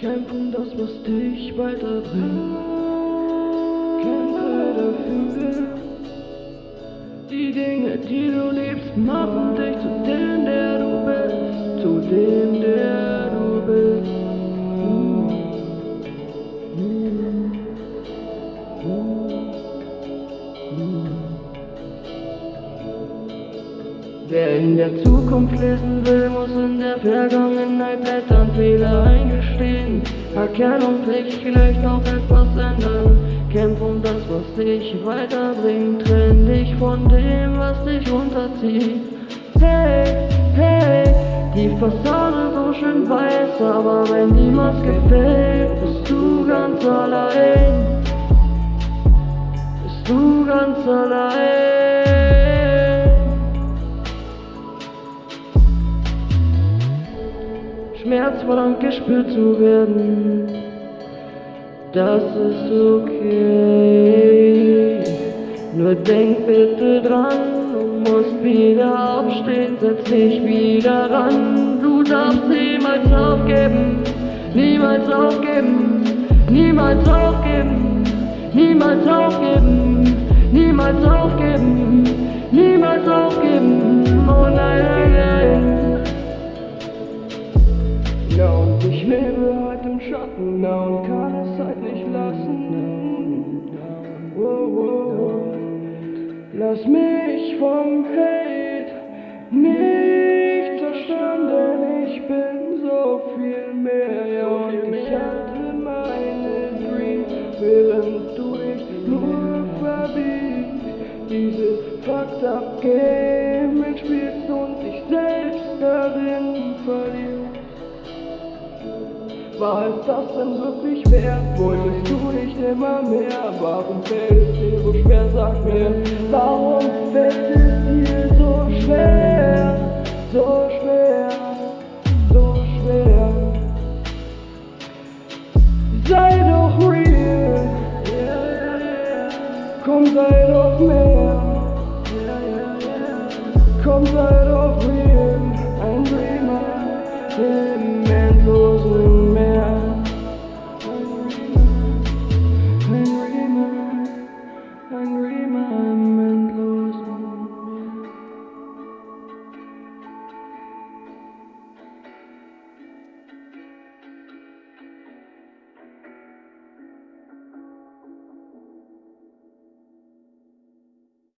Kämpfen das, was dich weiterbringt. Kämpfe dafür. Die Dinge, die du liebst, machen dich zu dem, der du bist. Zu dem, der Wer in der Zukunft lesen will, muss in der Vergangenheit blättern, Fehler eingestehen, Erkennungspflicht vielleicht auch etwas ändern. Kämpf um das, was dich weiterbringt, trenn dich von dem, was dich unterzieht. Hey, hey, die Fassade so schön weiß, aber wenn die Maske fällt, bist du ganz allein. Bist du ganz allein. Schmerz verlangt gespürt zu werden, das ist okay. Nur denk bitte dran, du musst wieder aufstehen, setz dich wieder ran. Du darfst niemals aufgeben, niemals aufgeben, niemals aufgeben, niemals aufgeben, niemals aufgeben, niemals aufgeben. Oh nein, nein, nein. Na und kann es halt nicht lassen. Wow, wow. Lass mich vom Hate nicht zerstören, denn ich bin so viel mehr. Und ich hatte meine Dreams, während du dich nur verbiegst. Dieses Fucked up Game mitspielst und dich selbst darin war es das denn wirklich wert? Wolltest du nicht immer mehr? Warum fällt es dir so schwer? Sag mir, warum fällt es dir so schwer? So schwer, so schwer. Sei doch real, komm, sei doch mehr. Komm, sei doch real, ein Dreamer, Himmel.